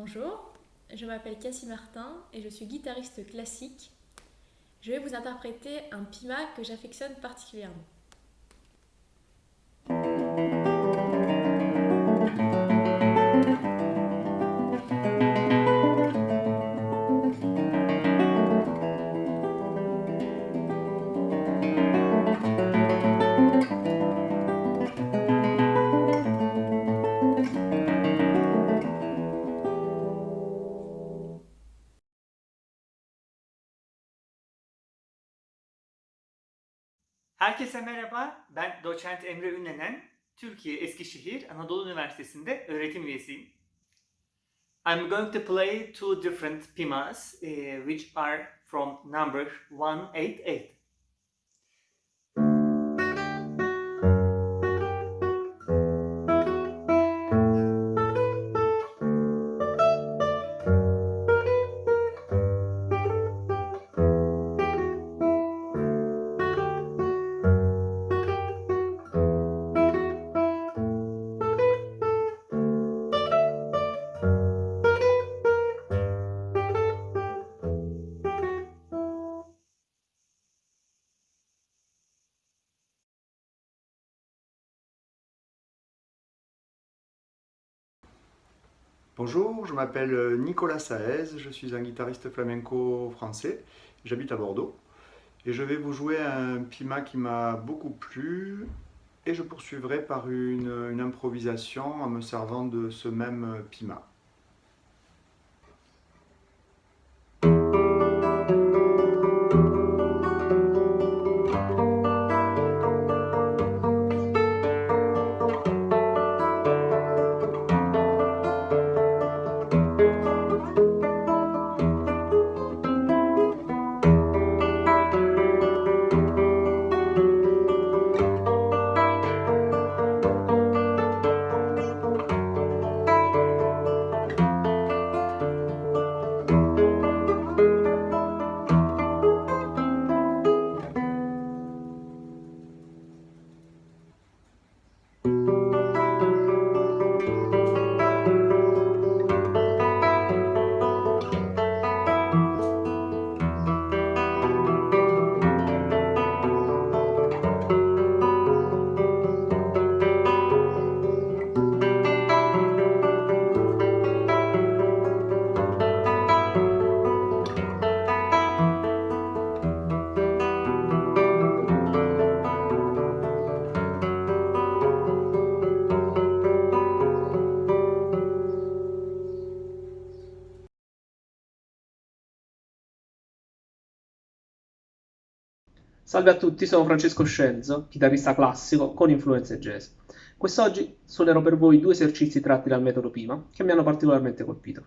Bonjour, je m'appelle Cassie Martin et je suis guitariste classique. Je vais vous interpréter un pima que j'affectionne particulièrement. Herkese merhaba, ben doçent Emre Ünlenen. Türkiye Eskişehir Anadolu Üniversitesi'nde öğretim üyesiyim. I'm going to play two different pimas, eh, which are from number 188. Bonjour, je m'appelle euh, Nicolas Saez, je suis un guitariste flamenco français, j'habite à Bordeaux. Et je vais vous jouer un pima qui m'a beaucoup plu. Et je poursuivrai par une, une improvisation en me servant de ce même pima. Salve a tutti, sono Francesco Scenzo, chitarrista classico con influenze jazz. Quest'oggi suonerò per voi due esercizi tratti dal metodo Pima che mi hanno particolarmente colpito.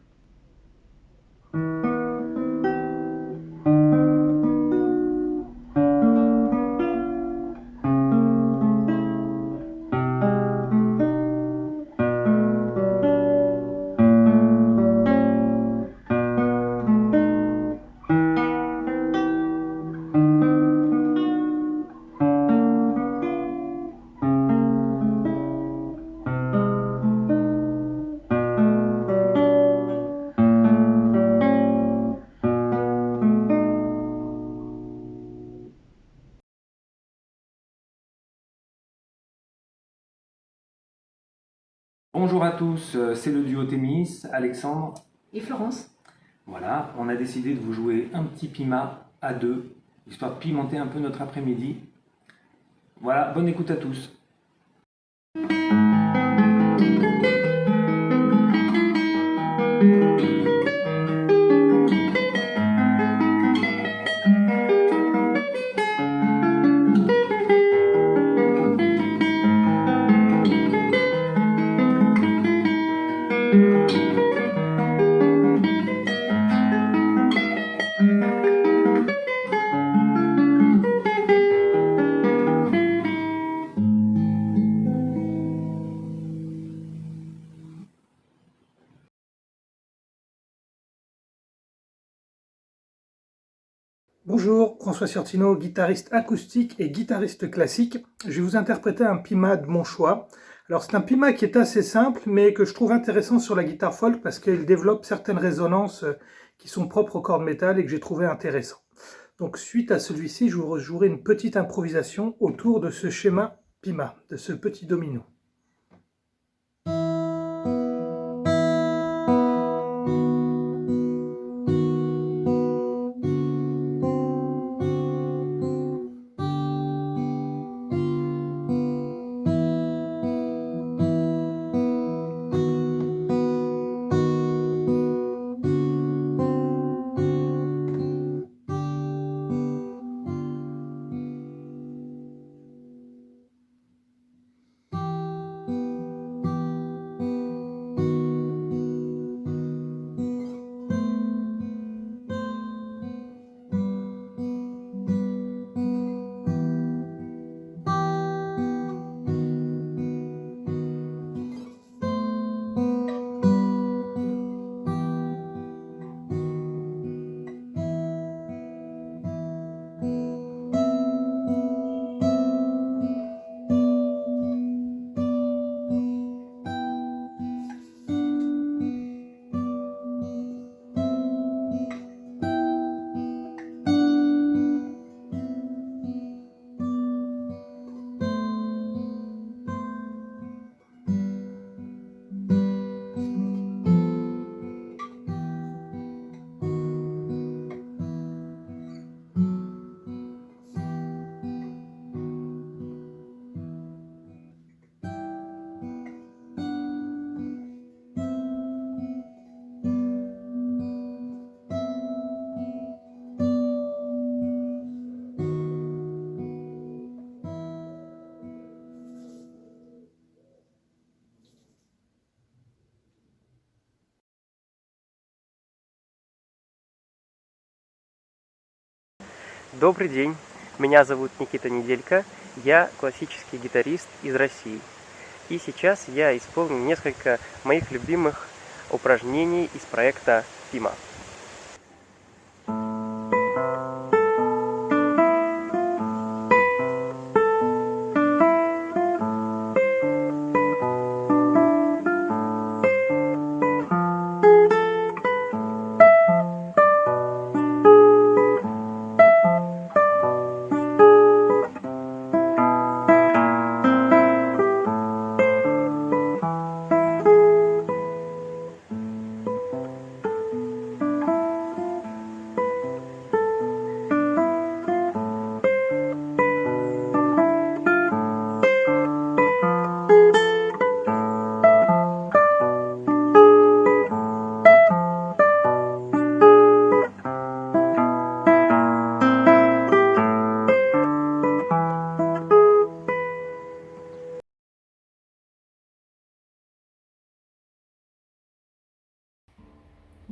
Bonjour à tous, euh, c'est le duo Témis, Alexandre. Et Florence Voilà, on a décidé de vous jouer un petit pima à deux, histoire de pimenter un peu notre après-midi. Voilà, bonne écoute à tous. François guitariste acoustique et guitariste classique. Je vais vous interpréter un pima de mon choix. Alors c'est un pima qui est assez simple, mais que je trouve intéressant sur la guitare folk parce qu'il développe certaines résonances euh, qui sont propres aux cordes métal et que j'ai trouvé intéressant. Donc suite à celui-ci, je vous jouerai une petite improvisation autour de ce schéma pima, de ce petit domino. Добрый день, меня зовут Никита Неделька, я классический гитарист из России. И сейчас я исполню несколько моих любимых упражнений из проекта Пима.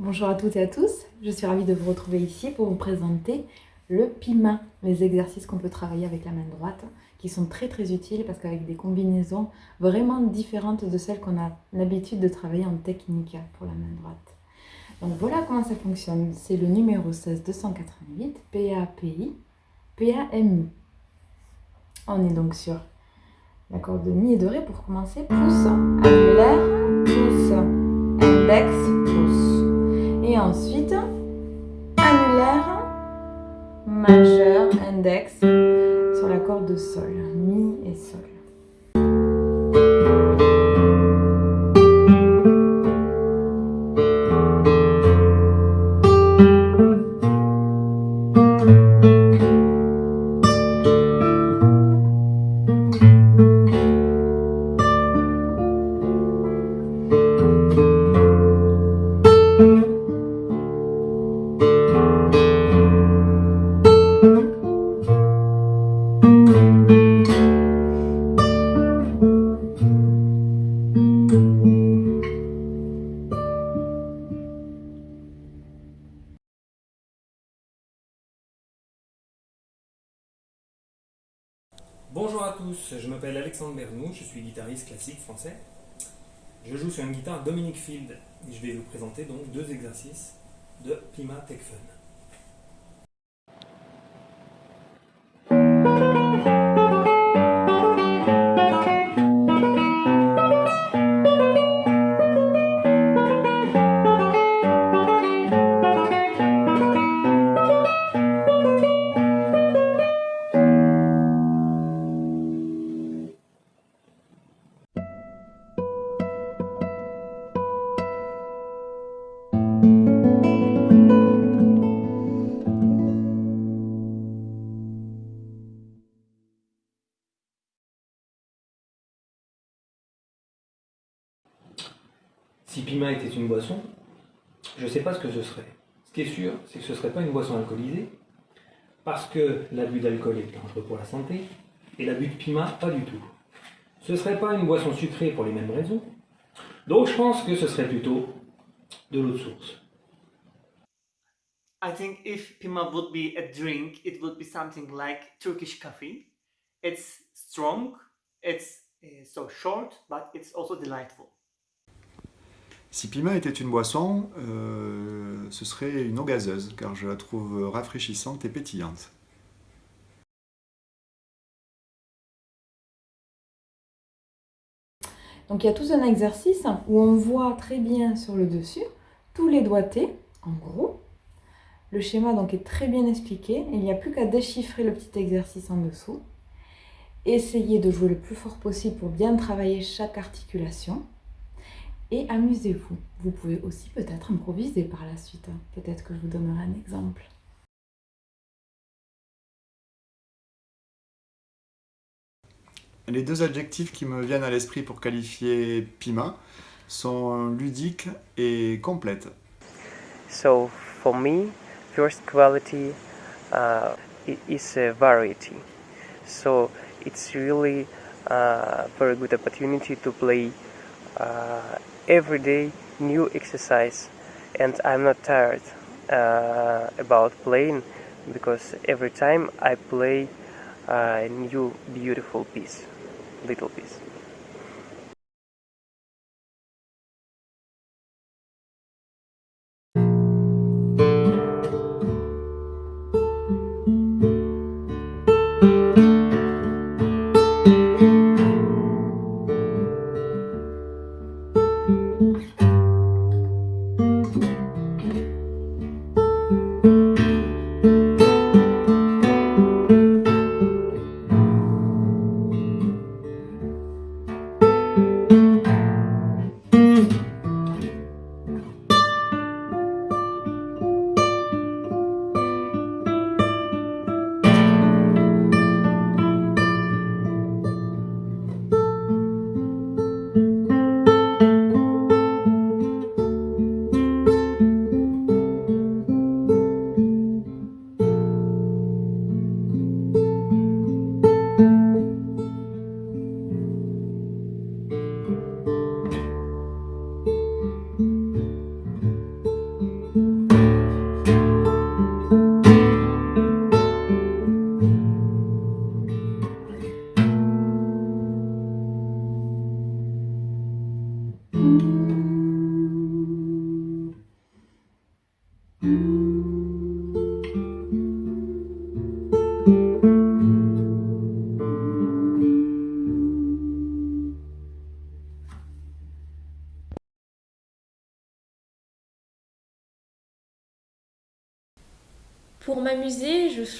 Bonjour à toutes et à tous, je suis ravie de vous retrouver ici pour vous présenter le pima, les exercices qu'on peut travailler avec la main droite, qui sont très très utiles parce qu'avec des combinaisons vraiment différentes de celles qu'on a l'habitude de travailler en technique pour la main droite. Donc voilà comment ça fonctionne, c'est le numéro 16 288 PAPI, PAMI. On est donc sur l'accord de Mi et de Ré pour commencer, pouce, annulaire, index sur la corde de sol, mi et sol. Je m'appelle Alexandre Bernou, je suis guitariste classique français. Je joue sur une guitare Dominic Field je vais vous présenter donc deux exercices de Pima Tech Fun. Une boisson, je ne sais pas ce que ce serait. Ce qui est sûr, c'est que ce ne serait pas une boisson alcoolisée, parce que l'abus d'alcool est dangereux pour la santé, et l'abus de Pima, pas du tout. Ce ne serait pas une boisson sucrée pour les mêmes raisons, donc je pense que ce serait plutôt de l'eau de source. I think if Pima would be a drink, it would be something like Turkish coffee. It's strong, it's uh, so short, but it's also delightful. Si Pima était une boisson, euh, ce serait une eau gazeuse, car je la trouve rafraîchissante et pétillante. Donc il y a tout un exercice où on voit très bien sur le dessus tous les doigtés, en gros. Le schéma donc est très bien expliqué. Il n'y a plus qu'à déchiffrer le petit exercice en dessous. Essayez de jouer le plus fort possible pour bien travailler chaque articulation et amusez-vous. Vous pouvez aussi peut-être improviser par la suite. Peut-être que je vous donnerai un exemple. Les deux adjectifs qui me viennent à l'esprit pour qualifier Pima sont ludique et complète. So for me, first quality uh, is a variety. So it's really a very good opportunity to play uh, every day new exercise and I'm not tired uh, about playing because every time I play a new beautiful piece, little piece.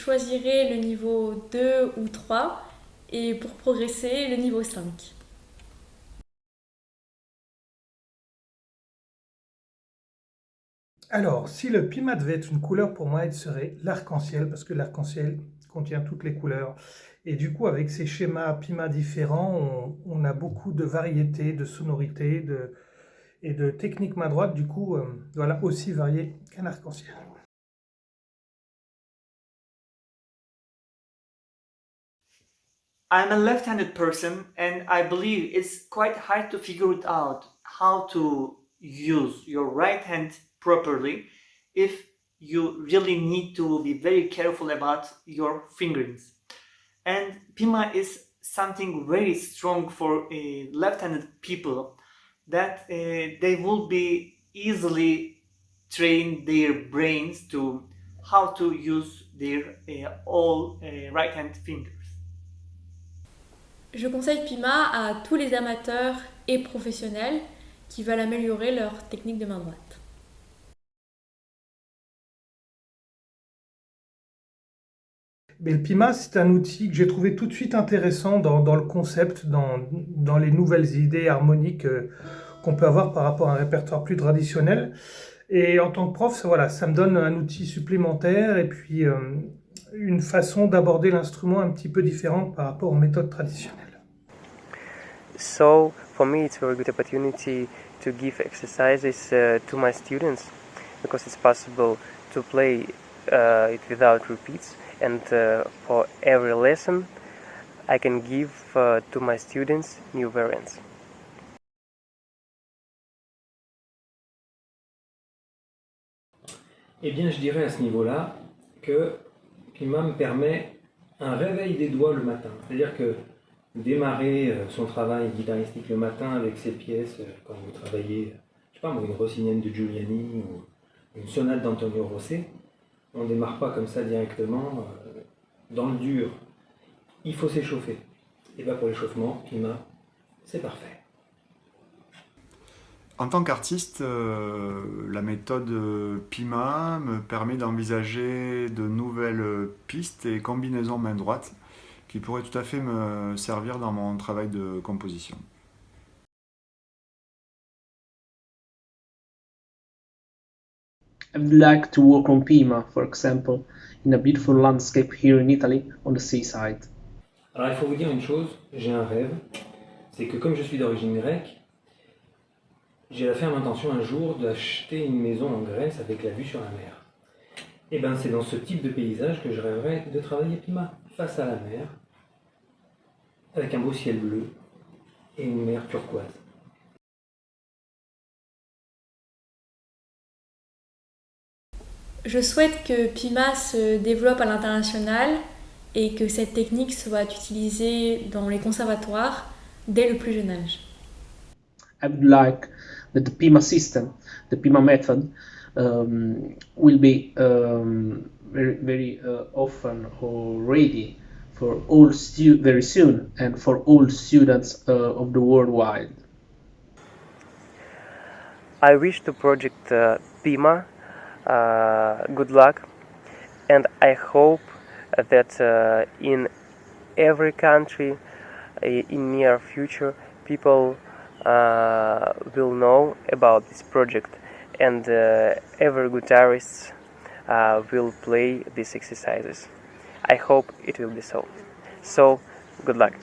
Choisirai le niveau 2 ou 3 et pour progresser, le niveau 5. Alors, si le pima devait être une couleur, pour moi, il serait l'arc-en-ciel, parce que l'arc-en-ciel contient toutes les couleurs. Et du coup, avec ces schémas pima différents, on, a beaucoup de variétés, de sonorités et de techniques main droite, du coup, euh, voilà, aussi variées qu'un arc-en-ciel. I'm a left-handed person and I believe it's quite hard to figure it out how to use your right hand properly if you really need to be very careful about your fingerings. And Pima is something very strong for uh, left-handed people that uh, they will be easily train their brains to how to use their uh, all uh, right hand fingers. Je conseille Pima à tous les amateurs et professionnels qui veulent améliorer leur technique de main droite. Mais le Pima, c'est un outil que j'ai trouvé tout de suite intéressant dans, le concept, dans, dans, les nouvelles idées harmoniques euh, qu'on peut avoir par rapport à un répertoire plus traditionnel. Et en tant que prof, ça, voilà, ça me donne un outil supplémentaire et puis euh, une façon d'aborder l'instrument un petit peu différente par rapport aux méthodes traditionnelles. So for me it's a very good opportunity to give exercises uh, to my students because it's possible to play uh, it without repeats and uh, for every lesson I can give uh, to my students new variants. Eh bien, je dirais à ce niveau-là que Pima me permet un réveil des doigts le matin. C'est-à-dire que démarrer euh, son travail guitaristique le matin avec ses pièces, euh, quand vous travaillez, je sais pas une rossinienne de Giuliani ou une sonate d'Antonio Rossi, on ne démarre pas comme ça directement euh, dans le dur. Il faut s'échauffer. Et bien pour l'échauffement, Pima, c'est parfait. En tant qu'artiste, la méthode PIMA me permet d'envisager de nouvelles pistes et combinaisons main droite qui pourraient tout à fait me servir dans mon travail de composition. I would like to work on Pima, for example, in a beautiful landscape here in Italy, on the seaside. Alors il faut vous dire une chose, j'ai un rêve, c'est que comme je suis d'origine grecque, j'ai la ferme intention un jour d'acheter une maison en Grèce avec la vue sur la mer. Et bien c'est dans ce type de paysage que je rêverais de travailler Pima, face à la mer, avec un beau ciel bleu et une mer turquoise. Je souhaite que Pima se développe à l'international et que cette technique soit utilisée dans les conservatoires dès le plus jeune âge. I would like that the PIMA system, the PIMA method, um, will be um, very, very uh, often already for all very soon and for all students uh, of the worldwide. I wish to project uh, PIMA uh, good luck and I hope that uh, in every country uh, in near future people will know about this project and uh, every guitarist uh, will play these exercises. I hope it will be so. So, good luck.